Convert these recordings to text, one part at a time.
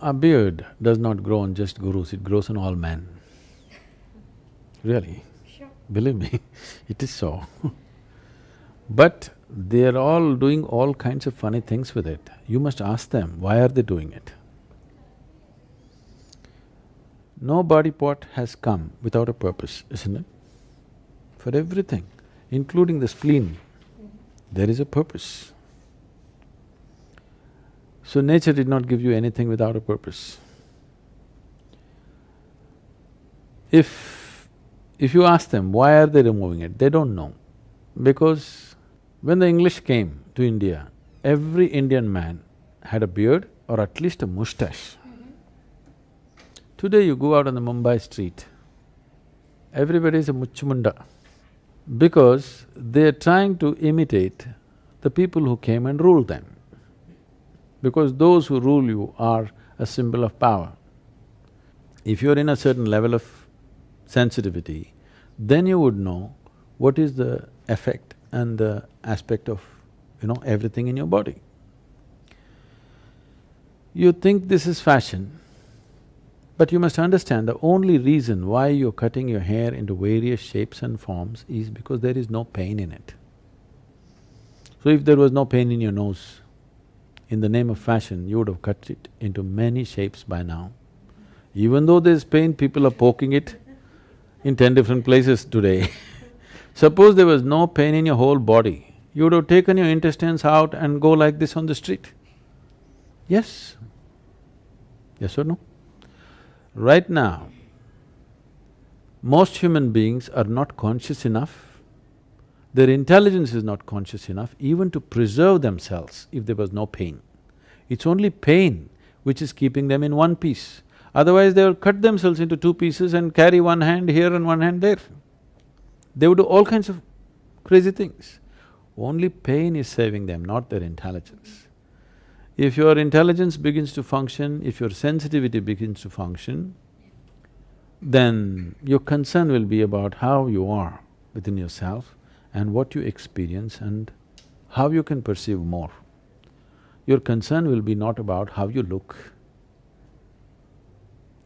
A beard does not grow on just gurus, it grows on all men. Really, Sure. believe me, it is so. but they're all doing all kinds of funny things with it. You must ask them, why are they doing it? No body part has come without a purpose, isn't it? For everything, including the spleen, there is a purpose. So nature did not give you anything without a purpose. If… if you ask them why are they removing it, they don't know. Because when the English came to India, every Indian man had a beard or at least a moustache. Today you go out on the Mumbai street, everybody is a muchumunda because they're trying to imitate the people who came and ruled them. Because those who rule you are a symbol of power. If you're in a certain level of sensitivity, then you would know what is the effect and the aspect of, you know, everything in your body. You think this is fashion, but you must understand the only reason why you're cutting your hair into various shapes and forms is because there is no pain in it. So if there was no pain in your nose, in the name of fashion, you would have cut it into many shapes by now. Even though there's pain, people are poking it in ten different places today. Suppose there was no pain in your whole body, you would have taken your intestines out and go like this on the street. Yes? Yes or no? Right now, most human beings are not conscious enough, their intelligence is not conscious enough even to preserve themselves if there was no pain. It's only pain which is keeping them in one piece. Otherwise, they will cut themselves into two pieces and carry one hand here and one hand there. They would do all kinds of crazy things. Only pain is saving them, not their intelligence. If your intelligence begins to function, if your sensitivity begins to function, then your concern will be about how you are within yourself and what you experience and how you can perceive more. Your concern will be not about how you look.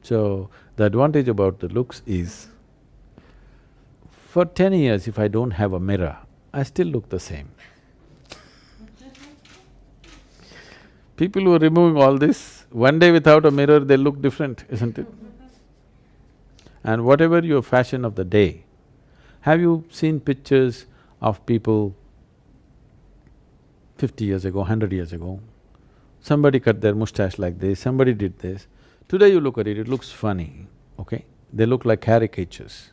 So, the advantage about the looks is, for ten years if I don't have a mirror, I still look the same. People who are removing all this, one day without a mirror, they look different, isn't it? And whatever your fashion of the day, have you seen pictures of people fifty years ago, hundred years ago? Somebody cut their moustache like this, somebody did this. Today you look at it, it looks funny, okay? They look like caricatures.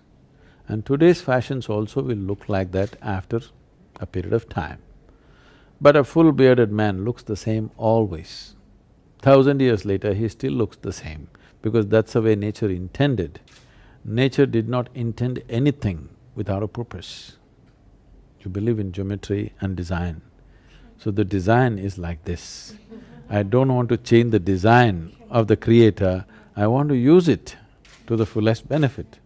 And today's fashions also will look like that after a period of time. But a full bearded man looks the same always. Thousand years later, he still looks the same because that's the way nature intended. Nature did not intend anything without a purpose. You believe in geometry and design. So the design is like this. I don't want to change the design of the creator, I want to use it to the fullest benefit.